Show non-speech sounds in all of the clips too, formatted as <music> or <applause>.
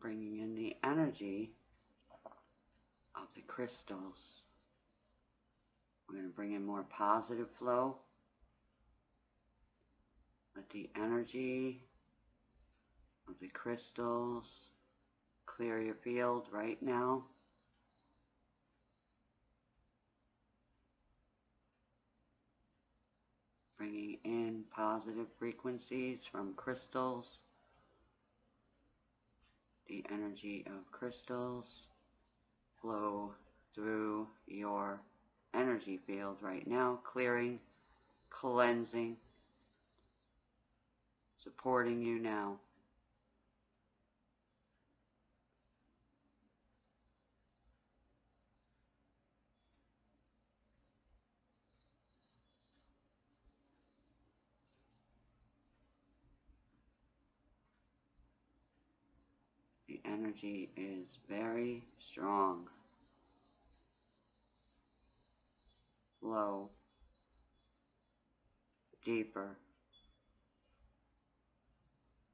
bringing in the energy of the crystals. We're going to bring in more positive flow. Let the energy of the crystals clear your field right now. Bringing in positive frequencies from crystals the energy of crystals flow through your energy field right now, clearing, cleansing, supporting you now. Energy is very strong. Flow. Deeper.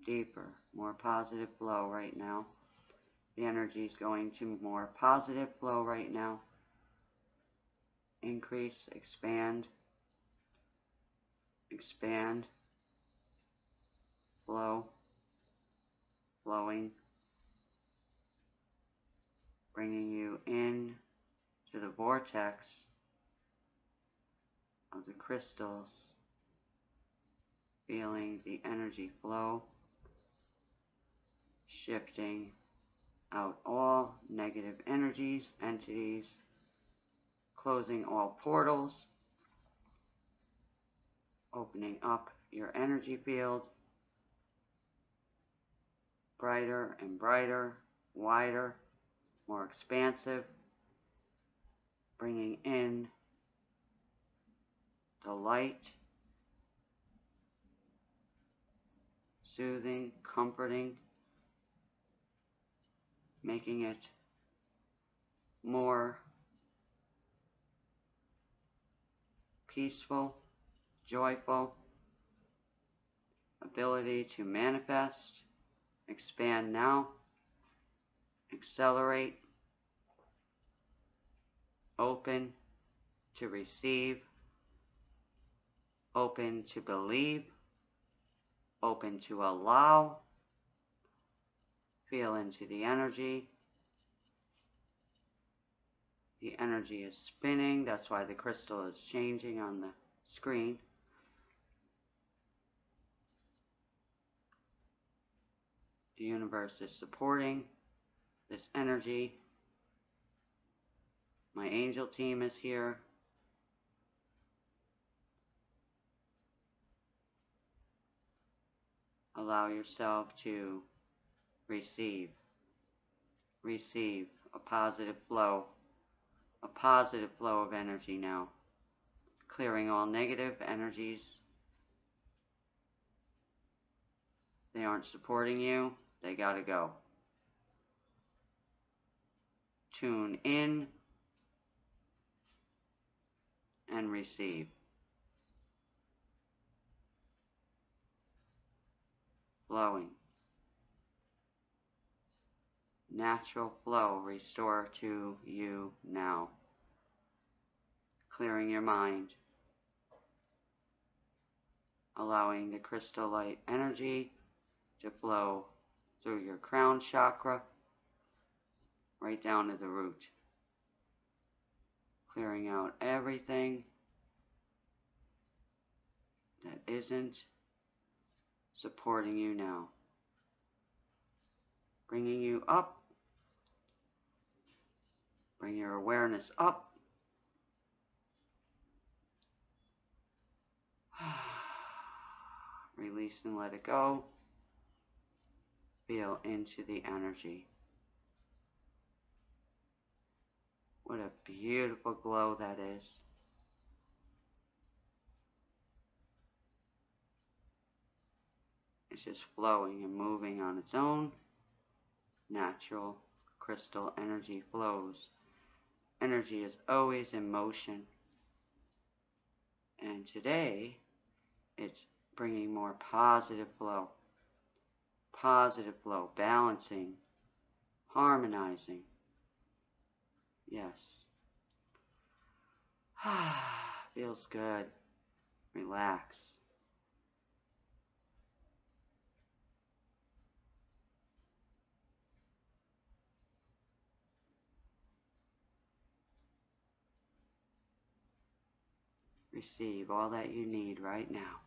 Deeper. More positive flow right now. The energy is going to more positive flow right now. Increase, expand, expand, flow, flowing bringing you in to the vortex of the crystals, feeling the energy flow, shifting out all negative energies, entities, closing all portals, opening up your energy field, brighter and brighter, wider, more expansive, bringing in the light, soothing, comforting, making it more peaceful, joyful, ability to manifest, expand now accelerate, open to receive, open to believe, open to allow, feel into the energy. The energy is spinning, that's why the crystal is changing on the screen. The universe is supporting this energy. My angel team is here. Allow yourself to receive, receive a positive flow, a positive flow of energy now, clearing all negative energies. They aren't supporting you, they gotta go. Tune in and receive. Flowing. Natural flow restore to you now. Clearing your mind. Allowing the crystal light energy to flow through your crown chakra right down to the root. Clearing out everything that isn't supporting you now. Bringing you up. Bring your awareness up. <sighs> Release and let it go. Feel into the energy. What a beautiful glow that is. It's just flowing and moving on its own. Natural crystal energy flows. Energy is always in motion. And today, it's bringing more positive flow. Positive flow, balancing harmonizing. Yes. <sighs> Feels good. Relax. Receive all that you need right now.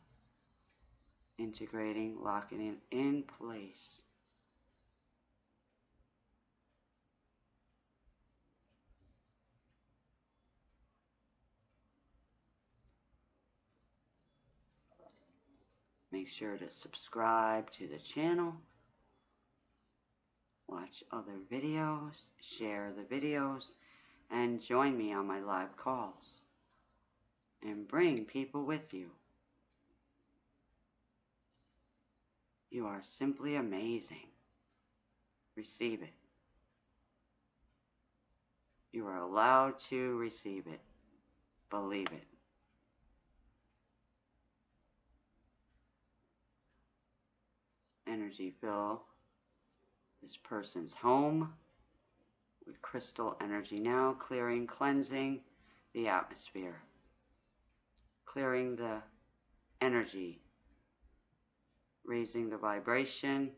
Integrating, locking it in place. Make sure to subscribe to the channel. Watch other videos, share the videos, and join me on my live calls. And bring people with you. You are simply amazing. Receive it. You are allowed to receive it. Believe it. Energy fill this person's home with crystal energy now, clearing, cleansing the atmosphere, clearing the energy, raising the vibration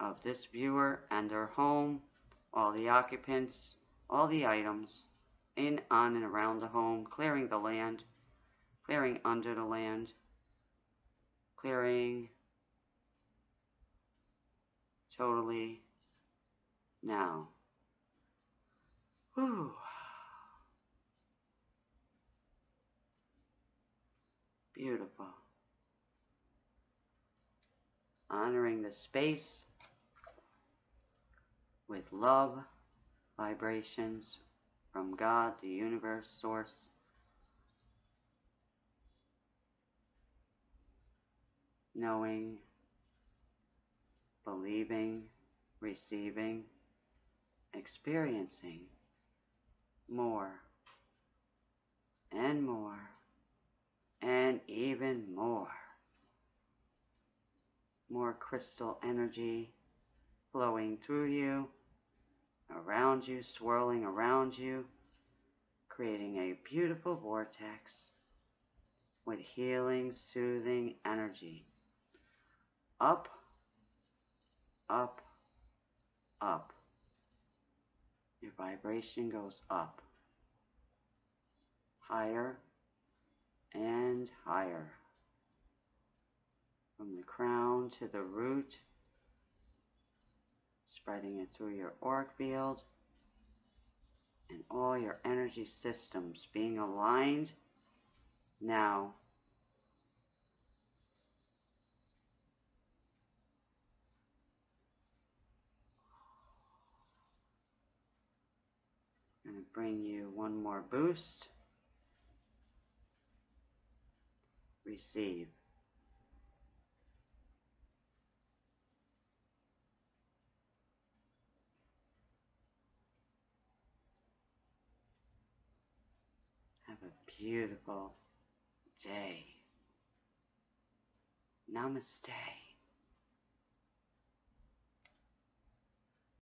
of this viewer and their home, all the occupants, all the items in, on, and around the home, clearing the land, clearing under the land, clearing totally now. Whew. Beautiful. Honoring the space with love vibrations from God, the universe, source. Knowing believing, receiving, experiencing more and more and even more. More crystal energy flowing through you, around you, swirling around you, creating a beautiful vortex with healing, soothing energy. Up up, up. Your vibration goes up, higher and higher. From the crown to the root, spreading it through your auric field and all your energy systems being aligned now bring you one more boost. Receive. Have a beautiful day. Namaste.